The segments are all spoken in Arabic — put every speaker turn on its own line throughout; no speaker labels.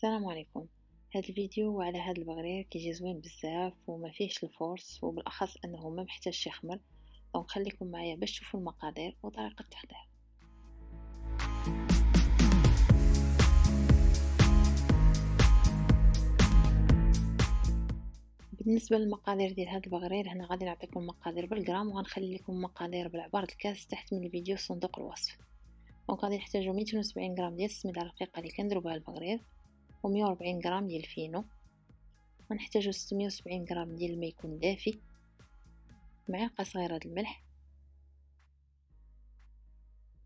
السلام عليكم. هذا الفيديو على هذا البغرير كيجي زوين بزاف وما فيهش ال force وبالأخص أنه ما محتاجش يخمر donc خليكم معايا باش تشوفوا المقادير وطريقة التحضير بالنسبة للمقادير ديال هذا البغرير هنا غادي نعطيكم مقادير بالغرام وغنخلي لكم مقادير بالعبارة الكاس تحت من الفيديو صندوق الوصف. donc غادي نحتاجو 270 غرام ديال السميده الرقيقة اللي كنديرو بها البغرير ومية وربعين غرام ديال الفينو ونحتاجو ستمية وسبعين غرام ديال الماء يكون دافي. معلقة صغيرة د الملح.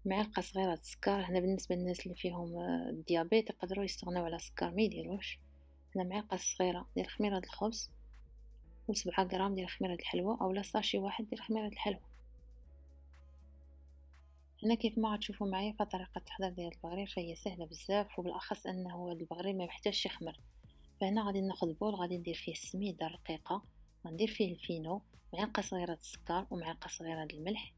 معلقة صغيرة السكر. هنا بالنسبة للناس اللي فيهم ال diabète يقدروا يستغنوا على السكر ما يديروش. هنا معلقة صغيرة ديال خميرة الخبز وسبعة غرام ديال خميرة الحلوى اولا sachet واحد ديال خميرة الحلوى. هنا كيف ما غتشوفوا معايا فطريقة التحضير ديال البغرير فهي سهلة بزاف وبالأخص أنه هذا البغرير ما يحتاجش يخمر. فهنا غادي ناخذ بول غادي ندير فيه السميدة الرقيقة غندير فيه الفينو معلقة صغيرة السكر ومعلقة صغيرة الملح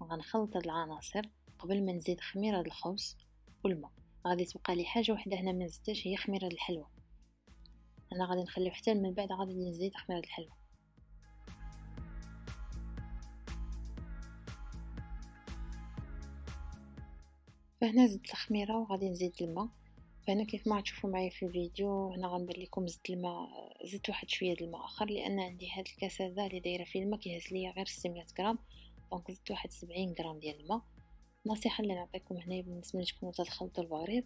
وغنخلط هاد العناصر قبل ما نزيد خميرة الخبز والماء. غادي تبقى لي حاجة وحدة هنا ما نزيدش هي خميرة الحلوى. أنا غادي نخليه حتى من بعد غادي نزيد خميرة الحلوى. فهنا زدت الخميرة وغادي نزيد الماء. فهنا كيف ما تشوفوا معايا في الفيديو هنا غنبر لكم زدت الماء زدت واحد شوية الماء آخر لأن عندي هاد الكاس هذا اللي دايرة فيه الماء كيهز ليا غير 600 غرام. donc زدت واحد 70 غرام ديال الماء. النصيحه اللي نعطيكم هنا بالنسبة لتكونوا تخلطوا البغرير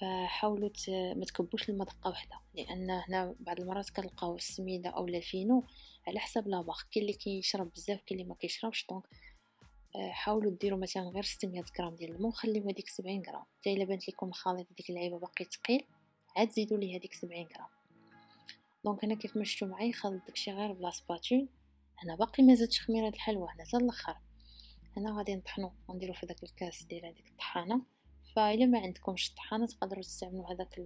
فحاولوا ما تكبوش الماء دقة واحدة لأن هنا بعض المرات كنلقاو السميدة أو الفينو على حسب la marque كاين اللي كيشرب بزاف كاين اللي ما كيشربش. donc حاولوا ديروا مثلا غير 600 غرام ديال الماء وخليو هذيك 70 غرام. حتى إلا بانت لكم الخليط ديك اللعيبة باقي ثقيل عاد زيدوا ليه هذيك 70 غرام. donc هنا كيف ما شفتوا معايا خلط داكشي غير ب la spatule هنا باقي ما زدتش خميرة الحلوى هنا حتى الآخر هنا غادي نطحنو ونديرو في داك الكاس ديال هذيك الطحانة. فإلا ما عندكمش الطحانة تقدروا تستعملوا هذاك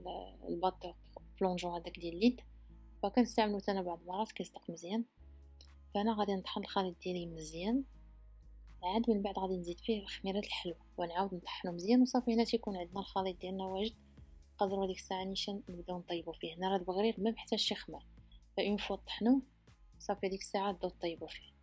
ال batteur plongeant هذاك ديال اليد. فكنستعملو أنا بعض المرات كيصدق مزيان. فأنا غادي نطحن الخليط ديالي مزيان. عاد من بعد غادي نزيد فيه خميرة الحلوى ونعاود نطحنو مزيان وصافي هنا تيكون عندنا الخليط ديالنا واجد نقدروا ديك الساعة نيشان نبداو نطيبو فيه هنا راه البغرير ما محتاجش يخمر فإون فوا طحنوه صافي ديك الساعة تبداو طيبو فيه.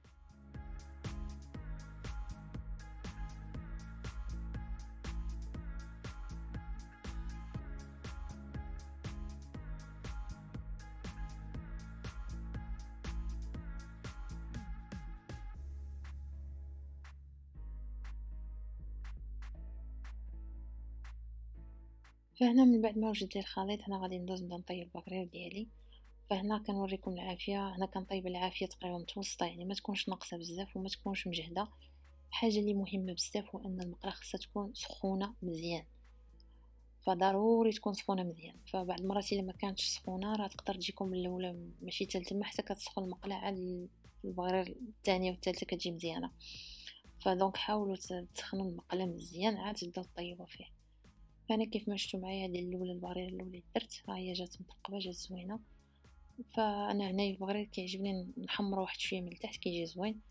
فهنا من بعد ما وجدت لي الخليط هنا غادي ندوز نبدأ نطيب البقرير ديالي. فهنا كنوريكم العافية. هنا كنطيب العافية تقريبا متوسطة يعني ما تكونش ناقصة بزاف وما تكونش مجهدة. حاجة اللي مهمة بزاف هو أن المقله خاصها تكون سخونة مزيان. فضروري تكون سخونة مزيان. فبعض المرات إلا ما كانتش سخونة راه تقدر تجيكم من الأولى ماشي تلتما حتى كتسخن المقله عاد البغرير الثانية والثالثة كتجي مزيانة. فدونك حاولوا تسخنوا المقله مزيان عاد تبداو طيبوا فيه. فانا كيف ما شفتوا معايا هذه الأولى البغرير الأولى درت هي جات مطقبه جات زوينة. فأنا هنا البغرير كيعجبني نحمر واحد شوية من التحت كيجي زوين.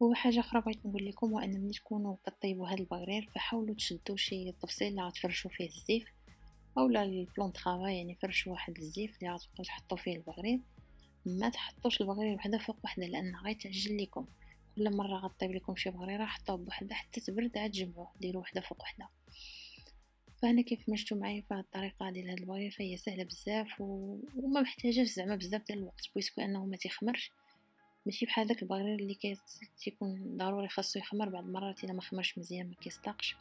وحاجه أخرى بغيت نقول لكم هو أن ملي تكونوا كطيبوا هذا البغرير فحاولوا تشدوا شي طفسيل اللي غتفرشوا فيه الزيف أولا ال plan travail يعني فرشوا واحد الزيف اللي غتبقاو تحطوا فيه البغرير ما تحطوش البغريره وحدة فوق وحدة لأن غيتعجل لكم كل مرة غطيب لكم شي بغريره حطوها بوحده حتى تبرد عاد جمعوه ديروا وحدة فوق وحدة. فهنا كيف ما شفتوا معايا فهاد الطريقة ديال هاد البغرير فهي سهلة بزاف و... وما محتاجاش زعما بزاف ديال الوقت puisque أنه ما تيخمرش. ماشي بحال داك البغرير اللي كي تيكون ضروري خاصو يخمر بعض المرات إلا ما خمرش مزيان ما كيصدقش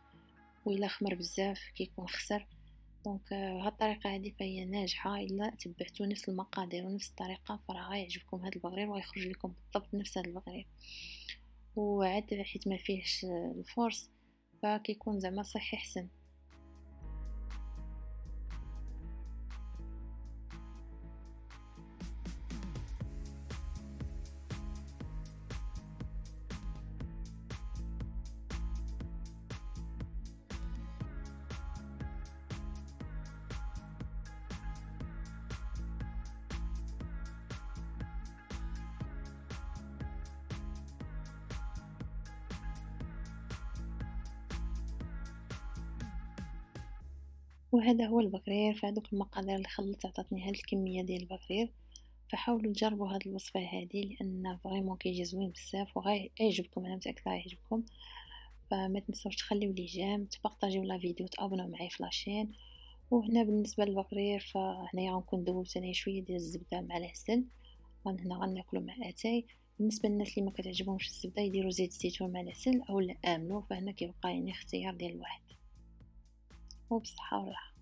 وإلا خمر بزاف كيكون خسر. donc هاد الطريقة هذه فهي ناجحة. إلا تبعتوا نفس المقادير ونفس الطريقة فراه غيعجبكم هذا البغرير ويخرج لكم بالضبط نفس هذا البغرير. وعاد حيت ما فيهش ال force فكيكون زعما صحي حسن. وهذا هو البغرير فهذوك المقادير اللي خلطت عطاتني هاد الكمية ديال البغرير فحاولوا تجربوا هاد الوصفة هذه لأن vraiment كيجي زوين بزاف وغيعجبكم أنا متأكدة غيعجبكم فما تنسوش تخليو لي j'aime تبارطاجيو la vidéo تابوناو معايا في la chaîne وهنا بالنسبة للبغرير فهنايا غنكون دوبت أنايا شوية ديال الزبدة مع العسل. وهنا غناكلو مع أتاي. بالنسبة للناس اللي ما كتعجبهمش الزبدة يديروا زيت الزيتون مع العسل اولا امنو فهنا كيبقى يعني اختيار ديال الواحد. وبصحة والراحه